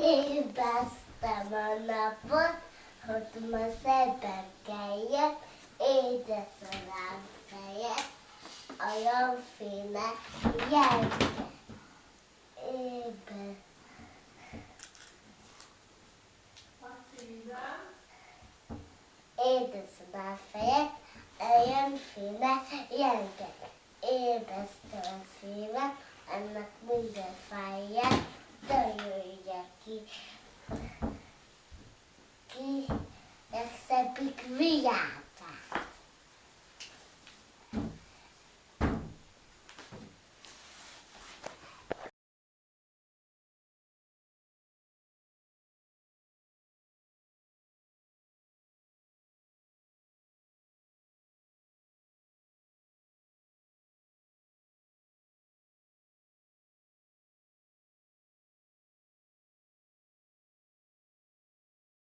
Ébreztem a napot, hogy ma szebben kelljek, édes a rám fejet, a jóféle jelke. Ébe. Édes a rám fejet, a jóféle jelke. Ébreztem a szívem, ennek minden fájját, 为啥